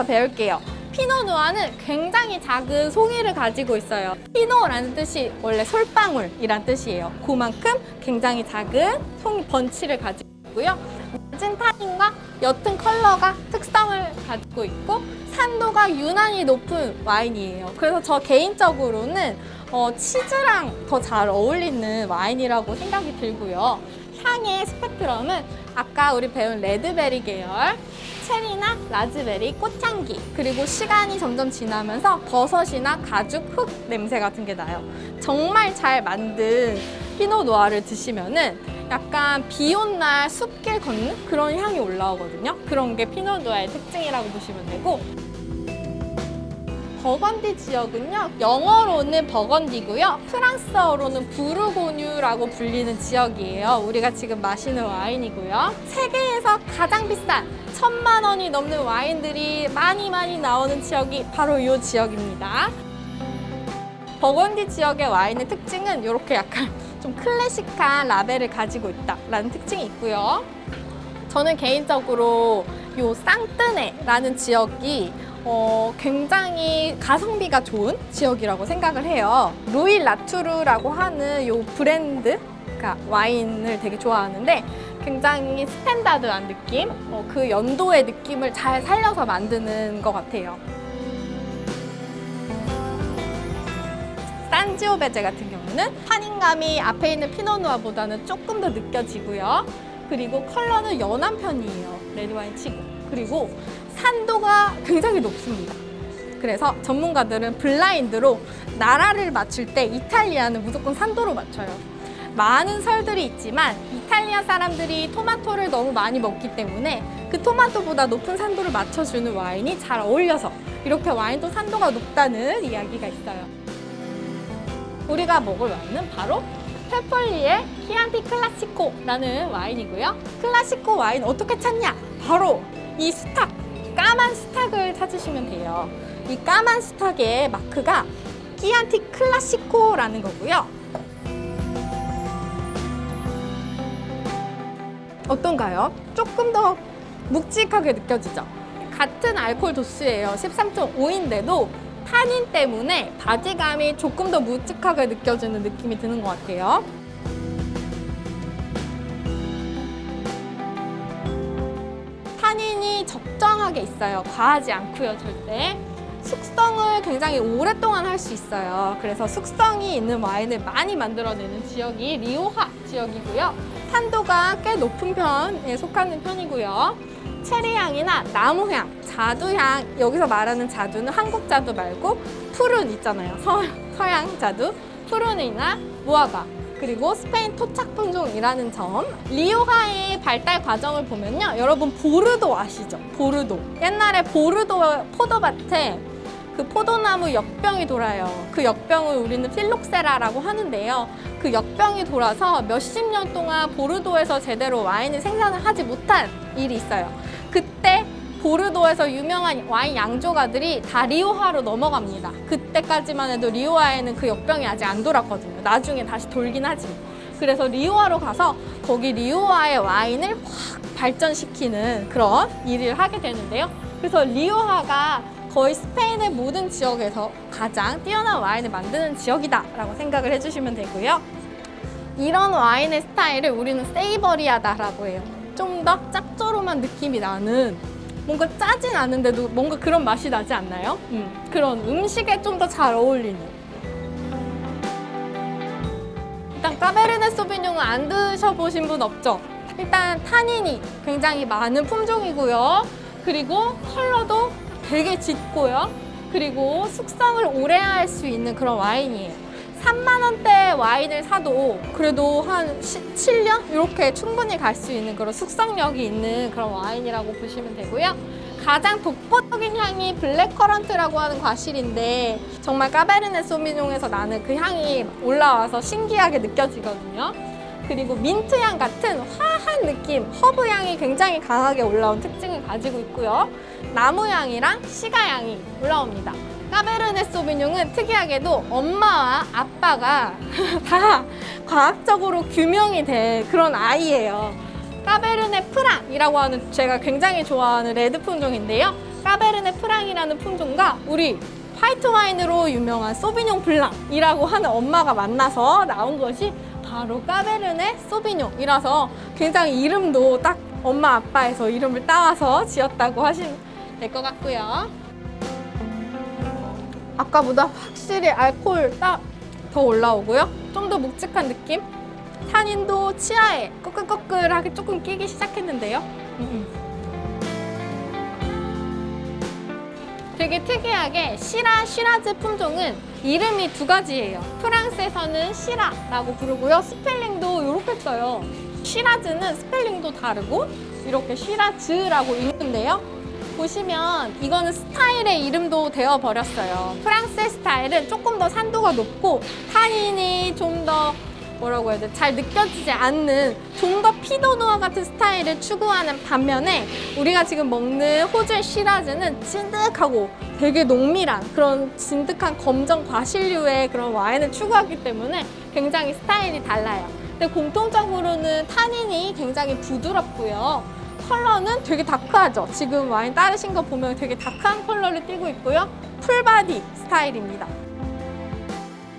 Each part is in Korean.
더 배울게요. 피노 누아는 굉장히 작은 송이를 가지고 있어요. 피노라는 뜻이 원래 솔방울이란 뜻이에요. 그만큼 굉장히 작은 송이 번치를 가지고 있고요. 낮은 타인과 옅은 컬러가 특성을 가지고 있고 산도가 유난히 높은 와인이에요. 그래서 저 개인적으로는 어, 치즈랑 더 잘 어울리는 와인이라고 생각이 들고요. 향의 스펙트럼은 아까 우리 배운 red berry 계열, 체리나 라즈베리, 꽃향기 그리고 시간이 점점 지나면서 버섯이나 가죽, 흙 냄새 같은 게 나요. 정말 잘 만든 피노 누아를 드시면 은 약간 비 온 날 숲길 걷는 그런 향이 올라오거든요. 그런 게 피노 누아의 특징이라고 보시면 되고 버건디 지역은요 영어로는 버건디고요 프랑스어로는 부르고뉴라고 불리는 지역이에요. 우리가 지금 마시는 와인이고요. 세계에서 가장 비싼 천만 원이 넘는 와인들이 많이 많이 나오는 지역이 바로 이 지역입니다. 버건디 지역의 와인의 특징은 이렇게 약간 좀 클래식한 라벨을 가지고 있다라는 특징이 있고요. 저는 개인적으로 이 쌍뜨네라는 지역이 어, 굉장히 가성비가 좋은 지역이라고 생각을 해요. 루이 라투르라고 하는 이 브랜드 그러니까 와인을 되게 좋아하는데 굉장히 스탠다드한 느낌, 어, 그 연도의 느낌을 잘 살려서 만드는 것 같아요. 산지오베제 같은 경우는 환인감이 앞에 있는 피노누아보다는 조금 더 느껴지고요. 그리고 컬러는 연한 편이에요. 레드와인 치고. 그리고 산도가 굉장히 높습니다. 그래서 전문가들은 블라인드로 나라를 맞출 때 이탈리아는 무조건 산도로 맞춰요. 많은 설들이 있지만 이탈리아 사람들이 토마토를 너무 많이 먹기 때문에 그 토마토보다 높은 산도를 맞춰주는 와인이 잘 어울려서 이렇게 와인도 산도가 높다는 이야기가 있어요. 우리가 먹을 와인은 바로 페폴리의 키안티 클라시코라는 와인이고요. 클라시코 와인 어떻게 찾냐? 바로 이 수탉, 까만 수탉을 찾으시면 돼요. 이 까만 수탉의 마크가 키안티 클라시코라는 거고요. 어떤가요? 조금 더 묵직하게 느껴지죠? 같은 알코올 도수예요. 13.5인데도 탄닌 때문에 바지감이 조금 더 묵직하게 느껴지는 느낌이 드는 것 같아요. 적정하게 있어요. 과하지 않고요, 절대. 숙성을 굉장히 오랫동안 할 수 있어요. 그래서 숙성이 있는 와인을 많이 만들어내는 지역이 리오하 지역이고요. 산도가 꽤 높은 편에 속하는 편이고요. 체리향이나 나무향, 자두향, 여기서 말하는 자두는 한국 자두 말고 푸른 있잖아요. 서, 서양 자두, 푸른이나 무화과, 그리고 스페인 토착 품종이라는 점. 리오하의 발달 과정을 보면요 여러분 보르도 아시죠? 보르도. 옛날에 보르도 포도밭에 그 포도나무 역병이 돌아요. 그 역병을 우리는 필록세라라고 하는데요. 그 역병이 돌아서 몇십 년 동안 보르도에서 제대로 와인을 생산을 하지 못한 일이 있어요. 그때 보르도에서 유명한 와인 양조가들이 다 리오하로 넘어갑니다. 그때까지만 해도 리오하에는 그 역병이 아직 안 돌았거든요. 나중에 다시 돌긴 하지만. 그래서 리오하로 가서 거기 리오하의 와인을 확 발전시키는 그런 일을 하게 되는데요. 그래서 리오하가 거의 스페인의 모든 지역에서 가장 뛰어난 와인을 만드는 지역이다 라고 생각을 해주시면 되고요. 이런 와인의 스타일을 우리는 savory하다라고 해요. 좀 더 짭조름한 느낌이 나는 뭔가 짜진 않은데도 뭔가 그런 맛이 나지 않나요? 음, 그런 음식에 좀 더 잘 어울리는 일단 까베르네 소비뇽은 안 드셔보신 분 없죠? 일단 타닌이 굉장히 많은 품종이고요 그리고 컬러도 되게 짙고요 그리고 숙성을 오래 할 수 있는 그런 와인이에요 3만 원대 와인을 사도 그래도 한 7년 이렇게 충분히 갈 수 있는 그런 숙성력이 있는 그런 와인이라고 보시면 되고요. 가장 독보적인 향이 blackcurrant라고 하는 과실인데 정말 까베르네 소비뇽에서 나는 그 향이 올라와서 신기하게 느껴지거든요. 그리고 민트향 같은 화한 느낌, 허브향이 굉장히 강하게 올라온 특징을 가지고 있고요. 나무향이랑 시가향이 올라옵니다. 까베르네 소비뇽은 특이하게도 엄마와 아빠가 다 과학적으로 규명이 된 그런 아이예요. 까베르네 프랑이라고 하는 제가 굉장히 좋아하는 레드 품종인데요. 까베르네 프랑이라는 품종과 우리 화이트 와인으로 유명한 소비뇽 블랑이라고 하는 엄마가 만나서 나온 것이 바로 까베르네 소비뇽이라서 굉장히 이름도 딱 엄마 아빠에서 이름을 따와서 지었다고 하시면 될 것 같고요. 아까보다 확실히 알코올 딱 더 올라오고요. 좀 더 묵직한 느낌? 탄닌도 치아에 꺼끌꺼끌하게 조금 끼기 시작했는데요. 음, 음. 되게 특이하게 시라 시라즈 품종은 이름이 두 가지예요. 프랑스에서는 시라라고 부르고요. 스펠링도 이렇게 써요. 시라즈는 스펠링도 다르고 이렇게 시라즈라고 읽는데요. 보시면 이거는 스타일의 이름도 되어 버렸어요. 프랑스의 스타일은 조금 더 산도가 높고 탄닌이 좀 더 뭐라고 해야 돼? 잘 느껴지지 않는 좀 더 피도누아 같은 스타일을 추구하는 반면에 우리가 지금 먹는 호주의 시라즈는 찐득하고 되게 농밀한 그런 진득한 검정 과실류의 그런 와인을 추구하기 때문에 굉장히 스타일이 달라요. 근데 공통적으로는 타닌이 굉장히 부드럽고요. 컬러는 되게 dark하죠. 지금 와인 따르신 거 보면 되게 dark한 컬러를 띠고 있고요. full body 스타일입니다.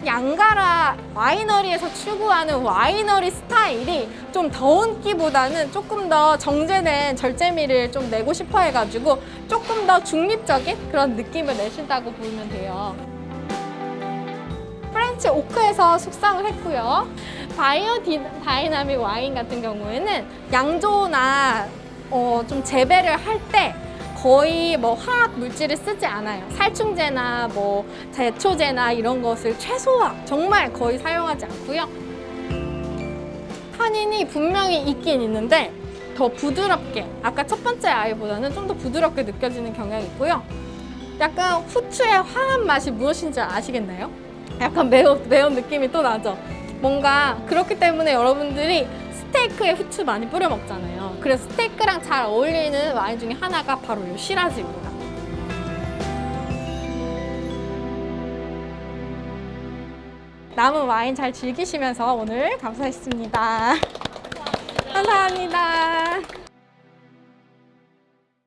양가라 와이너리에서 추구하는 와이너리 스타일이 좀 더운기보다는 조금 더 정제된 절제미를 좀 내고 싶어 해가지고 조금 더 중립적인 그런 느낌을 내신다고 보면 돼요. French oak에서 숙성을 했고요. bio d, dynamic 와인 같은 경우에는 양조나 어, 좀 재배를 할 때 거의 뭐 화학 물질을 쓰지 않아요. 살충제나 뭐 제초제나 이런 것을 최소화 정말 거의 사용하지 않고요. 탄닌이 분명히 있긴 있는데 더 부드럽게 아까 첫 번째 아이보다는 좀 더 부드럽게 느껴지는 경향이 있고요. 약간 후추의 화한 맛이 무엇인지 아시겠나요? 약간 매운, 매운 느낌이 또 나죠? 뭔가 그렇기 때문에 여러분들이 스테이크에 후추 많이 뿌려 먹잖아요. 그래서 스테이크랑 잘 어울리는 와인 중에 하나가 바로 이 시라즈입니다. 남은 와인 잘 즐기시면서 오늘 감사했습니다. 감사합니다.